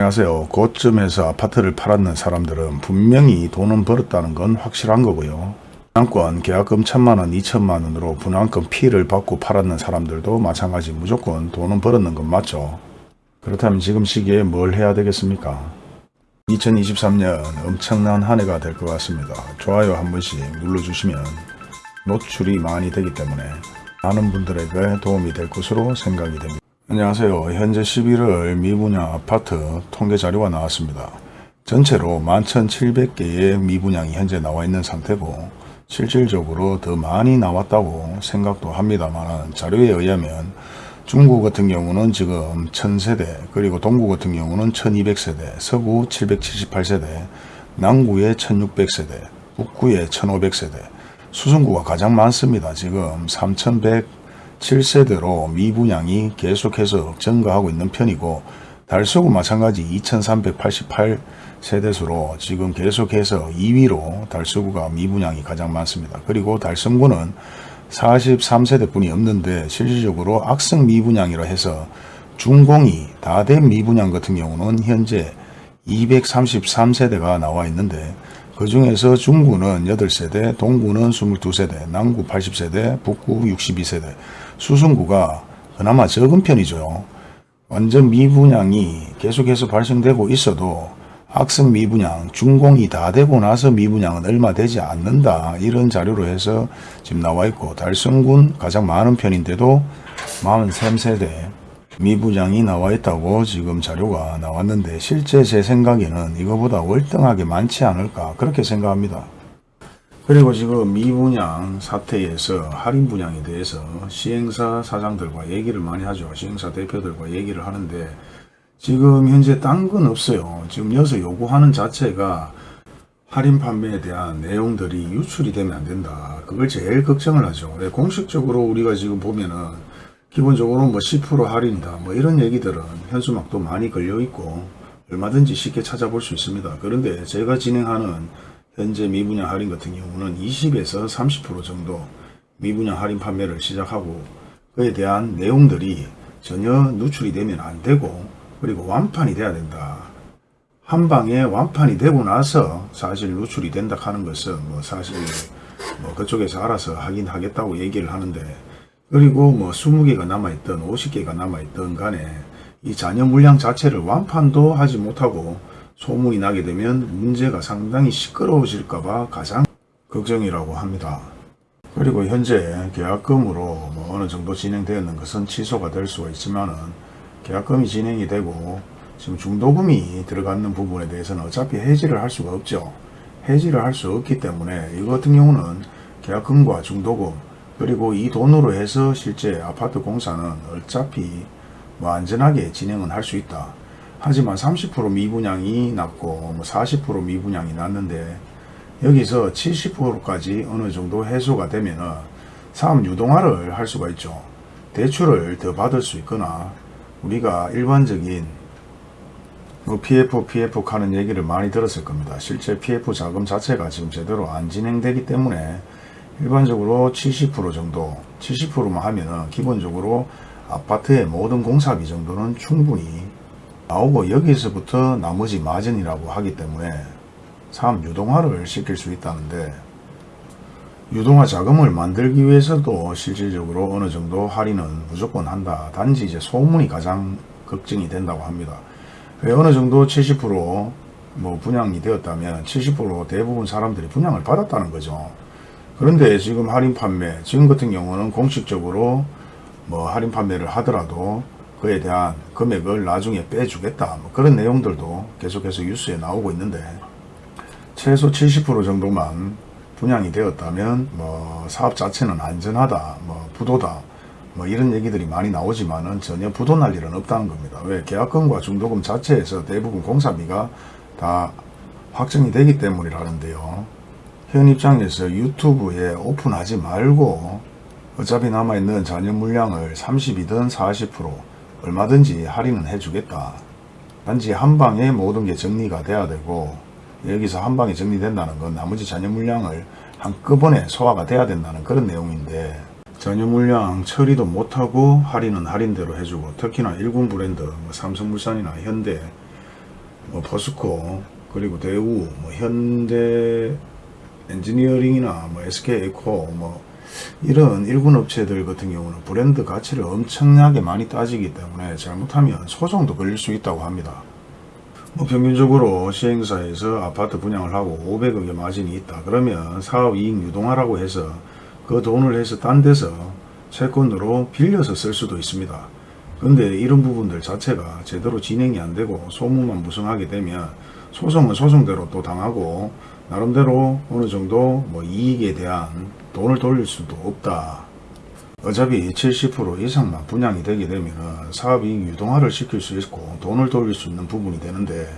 안녕하세요. 고점에서 아파트를 팔았는 사람들은 분명히 돈은 벌었다는 건 확실한 거고요. 분양권 계약금 천만원, 이천만원으로 분양권 피를 받고 팔았는 사람들도 마찬가지 무조건 돈은 벌었는 건 맞죠. 그렇다면 지금 시기에 뭘 해야 되겠습니까? 2023년 엄청난 한 해가 될 것 같습니다. 좋아요 한 번씩 눌러주시면 노출이 많이 되기 때문에 많은 분들에게 도움이 될 것으로 생각이 됩니다. 안녕하세요. 현재 11월 미분양 아파트 통계 자료가 나왔습니다. 전체로 11,700개의 미분양이 현재 나와 있는 상태고 실질적으로 더 많이 나왔다고 생각도 합니다만 자료에 의하면 중구 같은 경우는 지금 1000세대 그리고 동구 같은 경우는 1200세대 서구 778세대 남구에 1600세대 북구에 1500세대 수성구가 가장 많습니다. 지금 3107세대로 미분양이 계속해서 증가하고 있는 편이고 달서구 마찬가지 2388세대수로 지금 계속해서 2위로 달서구가 미분양이 가장 많습니다. 그리고 달성구는 43세대 뿐이 없는데 실질적으로 악성 미분양이라 해서 중공이 다된 미분양 같은 경우는 현재 233세대가 나와 있는데 그 중에서 중구는 8세대, 동구는 22세대, 남구 80세대, 북구 62세대, 수성구가 그나마 적은 편이죠. 완전 미분양이 계속해서 발생되고 있어도 악성 미분양, 준공이 다 되고 나서 미분양은 얼마 되지 않는다. 이런 자료로 해서 지금 나와 있고 달성군 가장 많은 편인데도 43세대 미분양이 나와 있다고 지금 자료가 나왔는데 실제 제 생각에는 이거보다 월등하게 많지 않을까 그렇게 생각합니다. 그리고 지금 미분양 사태에서 할인 분양에 대해서 시행사 사장들과 얘기를 많이 하죠. 시행사 대표들과 얘기를 하는데 지금 현재 딴 건 없어요. 지금 여기서 요구하는 자체가 할인 판매에 대한 내용들이 유출이 되면 안 된다. 그걸 제일 걱정을 하죠. 왜 공식적으로 우리가 지금 보면은 기본적으로 뭐 10% 할인이다. 뭐 이런 얘기들은 현수막도 많이 걸려 있고 얼마든지 쉽게 찾아볼 수 있습니다. 그런데 제가 진행하는 현재 미분양 할인 같은 경우는 20에서 30% 정도 미분양 할인 판매를 시작하고 그에 대한 내용들이 전혀 누출이 되면 안 되고 그리고 완판이 돼야 된다. 한 방에 완판이 되고 나서 사실 누출이 된다 하는 것은 뭐 사실 뭐 그쪽에서 알아서 하긴 하겠다고 얘기를 하는데 그리고 뭐 20개가 남아있던 50개가 남아있던 간에 이 잔여 물량 자체를 완판도 하지 못하고 소문이 나게 되면 문제가 상당히 시끄러워질까봐 가장 걱정이라고 합니다. 그리고 현재 계약금으로 뭐 어느 정도 진행되었는 것은 취소가 될 수가 있지만 은 계약금이 진행이 되고 지금 중도금이 들어가는 부분에 대해서는 어차피 해지를 할 수가 없죠. 해지를 할 수 없기 때문에 이거 같은 경우는 계약금과 중도금 그리고 이 돈으로 해서 실제 아파트 공사는 어차피 뭐 안전하게 진행은 할 수 있다. 하지만 30% 미분양이 났고 뭐40% 미분양이 났는데 여기서 70%까지 어느 정도 해소가 되면은 사업 유동화를 할 수가 있죠. 대출을 더 받을 수 있거나 우리가 일반적인 뭐 PF, PF 하는 얘기를 많이 들었을 겁니다. 실제 PF 자금 자체가 지금 제대로 안 진행되기 때문에 일반적으로 70% 정도 70%만 하면은 기본적으로 아파트의 모든 공사비 정도는 충분히 나오고 여기서부터 나머지 마진이라고 하기 때문에 사업 유동화를 시킬 수 있다는데 유동화 자금을 만들기 위해서도 실질적으로 어느 정도 할인은 무조건 한다. 단지 이제 소문이 가장 걱정이 된다고 합니다. 어느 정도 70%뭐 분양이 되었다면 70% 대부분 사람들이 분양을 받았다는 거죠. 그런데 지금 할인 판매, 지금 같은 경우는 공식적으로 뭐 할인 판매를 하더라도 그에 대한 금액을 나중에 빼주겠다. 뭐 그런 내용들도 계속해서 뉴스에 나오고 있는데 최소 70% 정도만 분양이 되었다면 뭐 사업 자체는 안전하다. 뭐 부도다. 뭐 이런 얘기들이 많이 나오지만은 전혀 부도 날 일은 없다는 겁니다. 왜 계약금과 중도금 자체에서 대부분 공사비가 다 확정이 되기 때문이라는데요. 현 입장에서 유튜브에 오픈하지 말고 어차피 남아있는 잔여 물량을 30이든 40% 얼마든지 할인은 해주겠다. 단지 한 방에 모든 게 정리가 돼야 되고 여기서 한 방에 정리된다는 건 나머지 잔여 물량을 한꺼번에 소화가 돼야 된다는 그런 내용인데 잔여 물량 처리도 못하고 할인은 할인대로 해주고 특히나 일군 브랜드 뭐 삼성물산이나 현대 뭐 포스코 그리고 대우 뭐 현대 엔지니어링이나 뭐 SK 에코 뭐 이런 일군 업체들 같은 경우는 브랜드 가치를 엄청나게 많이 따지기 때문에 잘못하면 소송도 걸릴 수 있다고 합니다. 뭐 평균적으로 시행사에서 아파트 분양을 하고 500억의 마진이 있다. 그러면 사업 이익 유동화라고 해서 그 돈을 해서 딴 데서 채권으로 빌려서 쓸 수도 있습니다. 근데 이런 부분들 자체가 제대로 진행이 안 되고 소문만 무성하게 되면 소송은 소송대로 또 당하고 나름대로 어느 정도 뭐 이익에 대한 돈을 돌릴 수도 없다. 어차피 70% 이상만 분양이 되게 되면 사업이익 유동화를 시킬 수 있고 돈을 돌릴 수 있는 부분이 되는데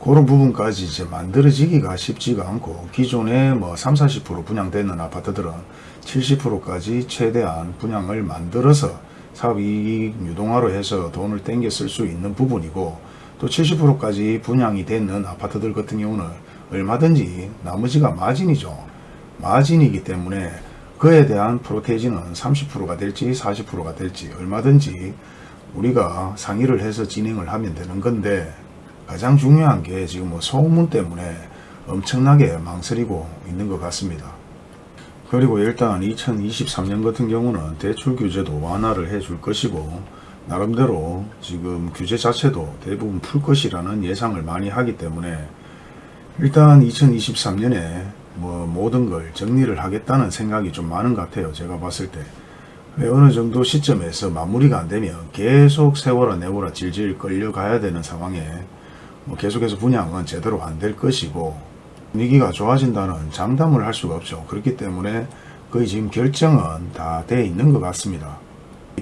그런 부분까지 이제 만들어지기가 쉽지가 않고 기존에 뭐 3, 40% 분양되는 아파트들은 70%까지 최대한 분양을 만들어서 사업이익 유동화로 해서 돈을 땡겨 쓸 수 있는 부분이고 또 70%까지 분양이 되는 아파트들 같은 경우는 얼마든지 나머지가 마진이죠. 마진이기 때문에 그에 대한 프로테이지는 30%가 될지 40%가 될지 얼마든지 우리가 상의를 해서 진행을 하면 되는 건데 가장 중요한 게 지금 뭐 소문 때문에 엄청나게 망설이고 있는 것 같습니다. 그리고 일단 2023년 같은 경우는 대출 규제도 완화를 해줄 것이고 나름대로 지금 규제 자체도 대부분 풀 것이라는 예상을 많이 하기 때문에 일단 2023년에 뭐 모든 걸 정리를 하겠다는 생각이 좀 많은 것 같아요. 제가 봤을 때. 왜 어느 정도 시점에서 마무리가 안 되면 계속 세월아 내월아 질질 끌려가야 되는 상황에 뭐 계속해서 분양은 제대로 안 될 것이고 분위기가 좋아진다는 장담을 할 수가 없죠. 그렇기 때문에 거의 지금 결정은 다 돼 있는 것 같습니다.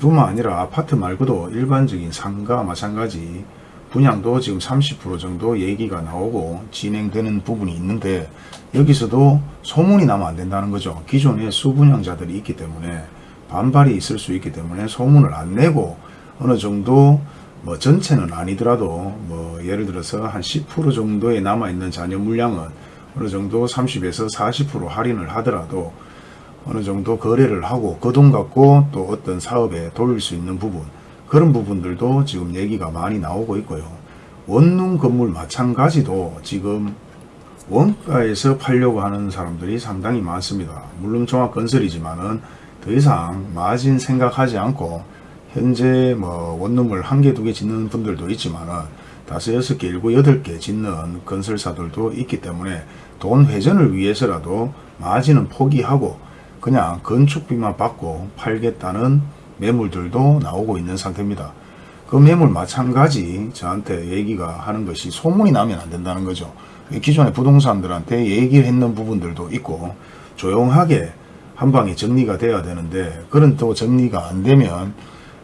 이뿐만 아니라 아파트 말고도 일반적인 상가 마찬가지 분양도 지금 30% 정도 얘기가 나오고 진행되는 부분이 있는데 여기서도 소문이 나면 안 된다는 거죠. 기존에 수분양자들이 있기 때문에 반발이 있을 수 있기 때문에 소문을 안 내고 어느 정도 뭐 전체는 아니더라도 뭐 예를 들어서 한 10% 정도에 남아있는 잔여 물량은 어느 정도 30에서 40% 할인을 하더라도 어느 정도 거래를 하고 그 돈 갖고 또 어떤 사업에 돌릴 수 있는 부분 그런 부분들도 지금 얘기가 많이 나오고 있고요. 원룸 건물 마찬가지도 지금 원가에서 팔려고 하는 사람들이 상당히 많습니다. 물론 종합건설이지만은 더 이상 마진 생각하지 않고 현재 뭐 원룸을 한 개, 두 개 짓는 분들도 있지만은 다섯, 여섯 개, 일곱, 여덟 개 짓는 건설사들도 있기 때문에 돈 회전을 위해서라도 마진은 포기하고 그냥 건축비만 받고 팔겠다는 매물들도 나오고 있는 상태입니다. 그 매물 마찬가지 저한테 얘기가 하는 것이 소문이 나면 안 된다는 거죠. 기존의 부동산들한테 얘기를 했는 부분들도 있고 조용하게 한 방에 정리가 돼야 되는데 그런 또 정리가 안 되면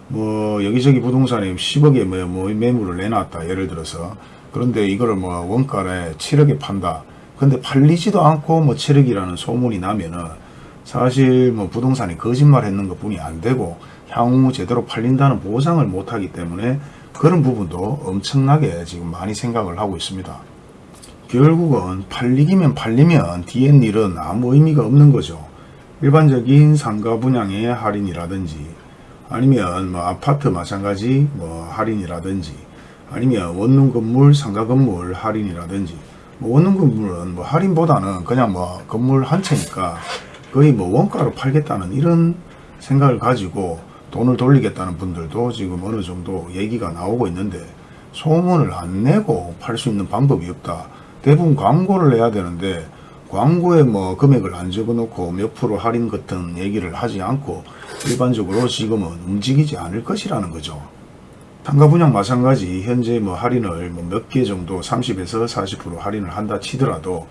뭐 여기저기 부동산에 10억에 뭐, 뭐 매물을 내놨다 예를 들어서 그런데 이거를 뭐 원가에 7억에 판다 근데 팔리지도 않고 뭐 7억이라는 소문이 나면은 사실 뭐 부동산이 거짓말 했는 것 뿐이 안 되고 향후 제대로 팔린다는 보장을 못하기 때문에 그런 부분도 엄청나게 지금 많이 생각을 하고 있습니다. 결국은 팔리기면 팔리면 뒤엔 일은 아무 의미가 없는 거죠. 일반적인 상가 분양의 할인이라든지 아니면 뭐 아파트 마찬가지 뭐 할인이라든지 아니면 원룸 건물 상가 건물 할인이라든지 뭐 원룸 건물은 뭐 할인보다는 그냥 뭐 건물 한 채니까 거의 뭐 원가로 팔겠다는 이런 생각을 가지고 돈을 돌리겠다는 분들도 지금 어느 정도 얘기가 나오고 있는데 소문을 안 내고 팔 수 있는 방법이 없다. 대부분 광고를 내야 되는데 광고에 뭐 금액을 안 적어놓고 몇 프로 할인 같은 얘기를 하지 않고 일반적으로 지금은 움직이지 않을 것이라는 거죠. 상가 분양 마찬가지 현재 뭐 할인을 뭐 몇 개 정도 30에서 40% 할인을 한다 치더라도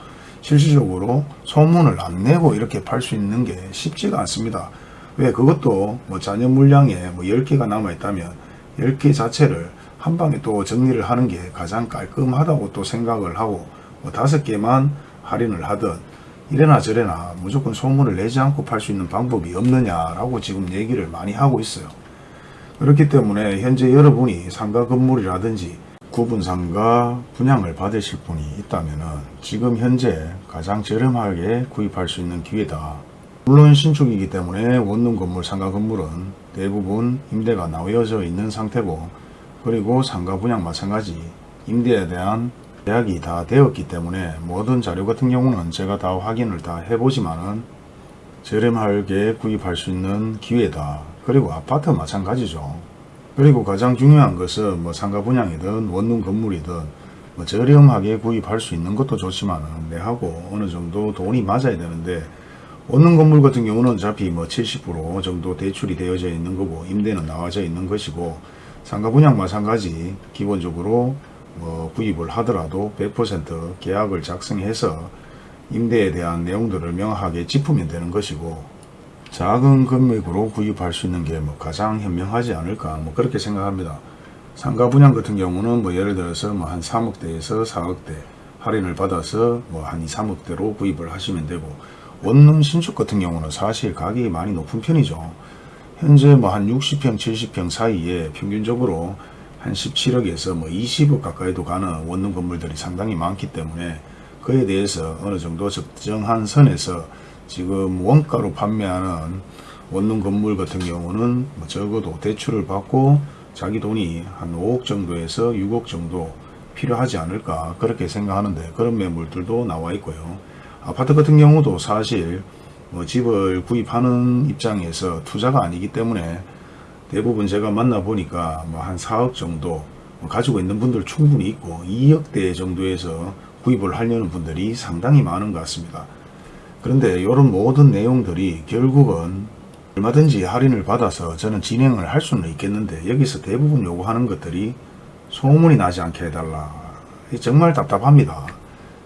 실질적으로 소문을 안 내고 이렇게 팔 수 있는 게 쉽지가 않습니다. 왜 그것도 뭐 잔여 물량에 뭐 10개가 남아 있다면 10개 자체를 한 방에 또 정리를 하는 게 가장 깔끔하다고 또 생각을 하고 뭐 5개만 할인을 하든 이래나 저래나 무조건 소문을 내지 않고 팔 수 있는 방법이 없느냐라고 지금 얘기를 많이 하고 있어요. 그렇기 때문에 현재 여러분이 상가 건물이라든지 구분 상가 분양을 받으실 분이 있다면 지금 현재 가장 저렴하게 구입할 수 있는 기회다. 물론 신축이기 때문에 원룸 건물, 상가 건물은 대부분 임대가 나뉘어져 있는 상태고 그리고 상가 분양 마찬가지 임대에 대한 계약이 다 되었기 때문에 모든 자료 같은 경우는 제가 다 확인을 다 해보지만은 저렴하게 구입할 수 있는 기회다. 그리고 아파트 마찬가지죠. 그리고 가장 중요한 것은 뭐 상가 분양이든 원룸 건물이든 뭐 저렴하게 구입할 수 있는 것도 좋지만은 내하고 어느 정도 돈이 맞아야 되는데 원룸 건물 같은 경우는 어차피 뭐 70% 정도 대출이 되어져 있는 거고 임대는 나와져 있는 것이고 상가 분양 마찬가지 기본적으로 뭐 구입을 하더라도 100% 계약을 작성해서 임대에 대한 내용들을 명확하게 짚으면 되는 것이고 작은 금액으로 구입할 수 있는 게 뭐 가장 현명하지 않을까 뭐 그렇게 생각합니다. 상가 분양 같은 경우는 뭐 예를 들어서 뭐 한 3억대에서 4억대 할인을 받아서 뭐 한 2, 3억대로 구입을 하시면 되고 원룸 신축 같은 경우는 사실 가격이 많이 높은 편이죠. 현재 뭐 한 60평, 70평 사이에 평균적으로 한 17억에서 뭐 20억 가까이도 가는 원룸 건물들이 상당히 많기 때문에 그에 대해서 어느 정도 적정한 선에서 지금 원가로 판매하는 원룸 건물 같은 경우는 뭐 적어도 대출을 받고 자기 돈이 한 5억 정도에서 6억 정도 필요하지 않을까 그렇게 생각하는데 그런 매물들도 나와 있고요. 아파트 같은 경우도 사실 뭐 집을 구입하는 입장에서 투자가 아니기 때문에 대부분 제가 만나보니까 뭐 한 4억 정도 뭐 가지고 있는 분들 충분히 있고 2억대 정도에서 구입을 하려는 분들이 상당히 많은 것 같습니다. 그런데 이런 모든 내용들이 결국은 얼마든지 할인을 받아서 저는 진행을 할 수는 있겠는데 여기서 대부분 요구하는 것들이 소문이 나지 않게 해달라. 정말 답답합니다.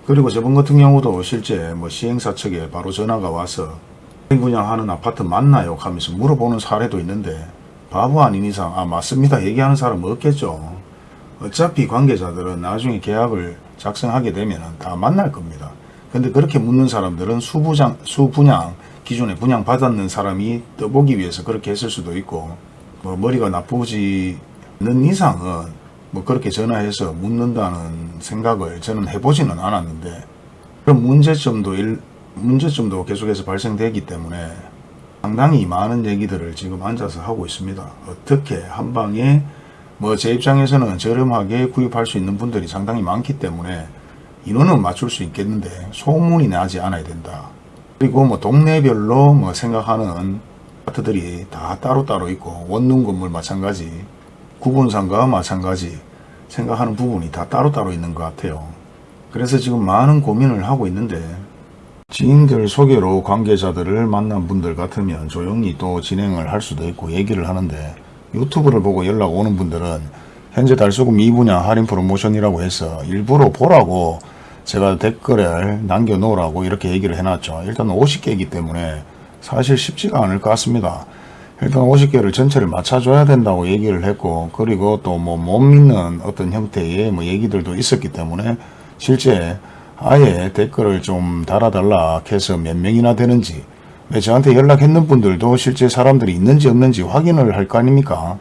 그리고 저번 같은 경우도 실제 뭐 시행사 측에 바로 전화가 와서 분양하는 아파트 맞나요? 하면서 물어보는 사례도 있는데 바보 아닌 이상 아 맞습니다 얘기하는 사람 없겠죠. 어차피 관계자들은 나중에 계약을 작성하게 되면 다 만날 겁니다. 근데 그렇게 묻는 사람들은 수부장, 수분양 기존에 분양 받았는 사람이 떠보기 위해서 그렇게 했을 수도 있고 뭐 머리가 나쁘지 않는 이상은 뭐 그렇게 전화해서 묻는다는 생각을 저는 해보지는 않았는데 그런 문제점도 일, 문제점도 계속해서 발생되기 때문에 상당히 많은 얘기들을 지금 앉아서 하고 있습니다. 어떻게 한 방에 뭐 제 입장에서는 저렴하게 구입할 수 있는 분들이 상당히 많기 때문에 인원은 맞출 수 있겠는데 소문이 나지 않아야 된다. 그리고 뭐 동네별로 뭐 생각하는 아파트들이 다 따로따로 있고 원룸 건물 마찬가지 구분상가 마찬가지 생각하는 부분이 다 따로따로 있는 것 같아요. 그래서 지금 많은 고민을 하고 있는데 지인들 소개로 관계자들을 만난 분들 같으면 조용히 또 진행을 할 수도 있고 얘기를 하는데 유튜브를 보고 연락 오는 분들은 현재 달수금 2분야 할인 프로모션이라고 해서 일부러 보라고 제가 댓글을 남겨놓으라고 이렇게 얘기를 해놨죠. 일단 50개이기 때문에 사실 쉽지가 않을 것 같습니다. 일단 50개를 전체를 맞춰줘야 된다고 얘기를 했고 그리고 또 뭐 못 믿는 어떤 형태의 뭐 얘기들도 있었기 때문에 실제 아예 댓글을 좀 달아달라 해서 몇 명이나 되는지 왜 저한테 연락했는 분들도 실제 사람들이 있는지 없는지 확인을 할 거 아닙니까?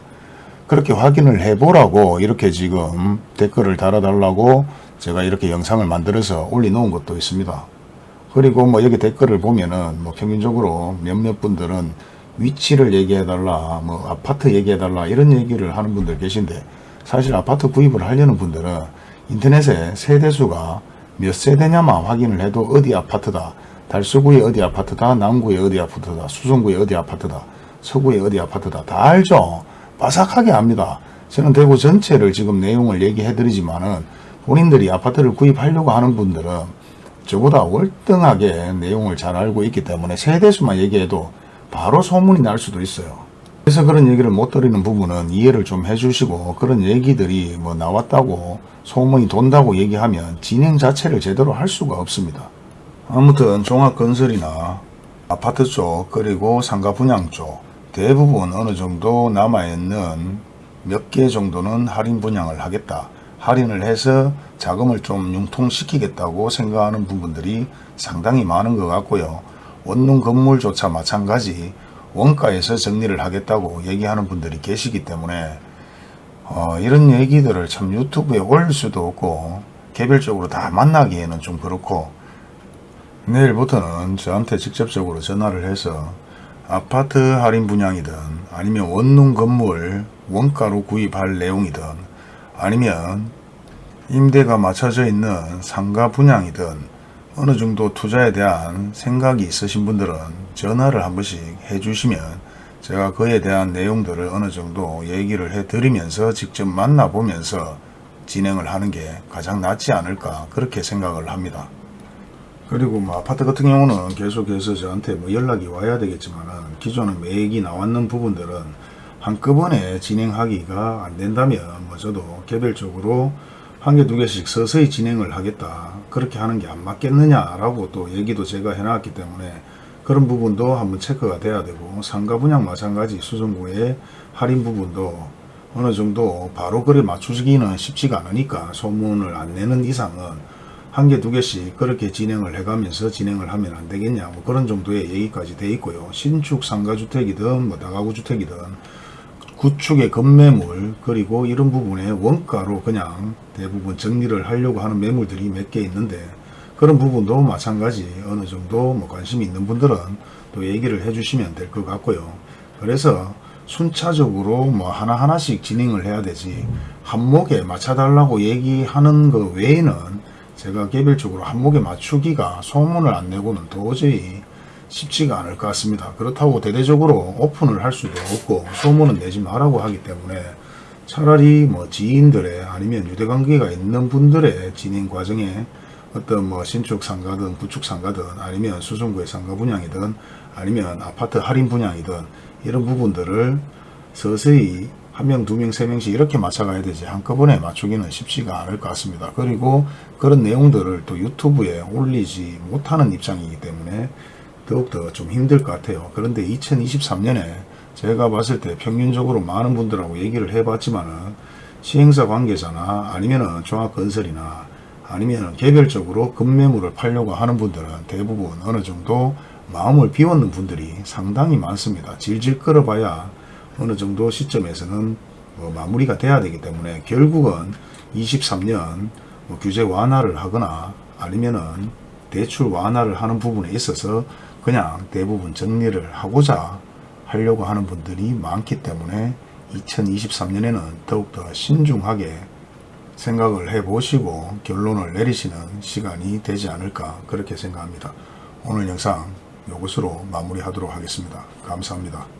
그렇게 확인을 해보라고 이렇게 지금 댓글을 달아달라고 제가 이렇게 영상을 만들어서 올려놓은 것도 있습니다. 그리고 뭐 여기 댓글을 보면은 뭐 평균적으로 몇몇 분들은 위치를 얘기해달라, 뭐 아파트 얘기해달라 이런 얘기를 하는 분들 계신데 사실 아파트 구입을 하려는 분들은 인터넷에 세대수가 몇 세대냐만 확인을 해도 어디 아파트다, 달서구에 어디 아파트다, 남구에 어디 아파트다, 수성구에 어디 아파트다, 서구에 어디 아파트다 다 알죠. 바삭하게 압니다. 저는 대구 전체를 지금 내용을 얘기해 드리지만 은 본인들이 아파트를 구입하려고 하는 분들은 저보다 월등하게 내용을 잘 알고 있기 때문에 세대수만 얘기해도 바로 소문이 날 수도 있어요. 그래서 그런 얘기를 못 드리는 부분은 이해를 좀 해주시고 그런 얘기들이 뭐 나왔다고 소문이 돈다고 얘기하면 진행 자체를 제대로 할 수가 없습니다. 아무튼 종합건설이나 아파트 쪽 그리고 상가 분양 쪽 대부분 어느 정도 남아있는 몇 개 정도는 할인 분양을 하겠다. 할인을 해서 자금을 좀 융통시키겠다고 생각하는 부분들이 상당히 많은 것 같고요. 원룸 건물조차 마찬가지 원가에서 정리를 하겠다고 얘기하는 분들이 계시기 때문에 어, 이런 얘기들을 참 유튜브에 올릴 수도 없고 개별적으로 다 만나기에는 좀 그렇고 내일부터는 저한테 직접적으로 전화를 해서 아파트 할인 분양이든 아니면 원룸 건물 원가로 구입할 내용이든 아니면 임대가 맞춰져 있는 상가 분양이든 어느 정도 투자에 대한 생각이 있으신 분들은 전화를 한 번씩 해주시면 제가 그에 대한 내용들을 어느 정도 얘기를 해드리면서 직접 만나보면서 진행을 하는 게 가장 낫지 않을까 그렇게 생각을 합니다. 그리고 뭐 아파트 같은 경우는 계속해서 저한테 뭐 연락이 와야 되겠지만은 기존에 매액이 나왔는 부분들은 한꺼번에 진행하기가 안 된다면 뭐 저도 개별적으로 한 개 두 개씩 서서히 진행을 하겠다. 그렇게 하는 게 안 맞겠느냐 라고 또 얘기도 제가 해놨기 때문에 그런 부분도 한번 체크가 돼야 되고 상가 분양 마찬가지 수성구의 할인 부분도 어느 정도 바로 그래 맞추기는 쉽지가 않으니까 소문을 안 내는 이상은 한 개 두 개씩 그렇게 진행을 해가면서 진행을 하면 안 되겠냐 뭐 그런 정도의 얘기까지 돼 있고요 신축 상가주택이든 뭐 다가구 주택이든 구축의 건매물 그리고 이런 부분에 원가로 그냥 대부분 정리를 하려고 하는 매물들이 몇 개 있는데 그런 부분도 마찬가지 어느 정도 뭐 관심이 있는 분들은 또 얘기를 해주시면 될 것 같고요. 그래서 순차적으로 뭐 하나하나씩 진행을 해야 되지 한목에 맞춰달라고 얘기하는 것 외에는 제가 개별적으로 한목에 맞추기가 소문을 안 내고는 도저히 쉽지가 않을 것 같습니다. 그렇다고 대대적으로 오픈을 할 수도 없고 소문은 내지 말라고 하기 때문에 차라리 뭐 지인들의 아니면 유대관계가 있는 분들의 진행 과정에 어떤 뭐 신축 상가든 구축 상가든 아니면 수성구의 상가 분양이든 아니면 아파트 할인 분양이든 이런 부분들을 서서히 한 명, 두 명, 세 명씩 이렇게 맞춰가야 되지 한꺼번에 맞추기는 쉽지가 않을 것 같습니다. 그리고 그런 내용들을 또 유튜브에 올리지 못하는 입장이기 때문에 더욱더 좀 힘들 것 같아요. 그런데 2023년에 제가 봤을 때 평균적으로 많은 분들하고 얘기를 해봤지만은 시행사 관계자나 아니면은 종합건설이나 아니면 개별적으로 급매물을 팔려고 하는 분들은 대부분 어느 정도 마음을 비웠는 분들이 상당히 많습니다. 질질 끌어봐야 어느 정도 시점에서는 뭐 마무리가 돼야 되기 때문에 결국은 23년 뭐 규제 완화를 하거나 아니면은 대출 완화를 하는 부분에 있어서 그냥 대부분 정리를 하고자 하려고 하는 분들이 많기 때문에 2023년에는 더욱더 신중하게 생각을 해 보시고 결론을 내리시는 시간이 되지 않을까 그렇게 생각합니다. 오늘 영상 이것으로 마무리하도록 하겠습니다. 감사합니다.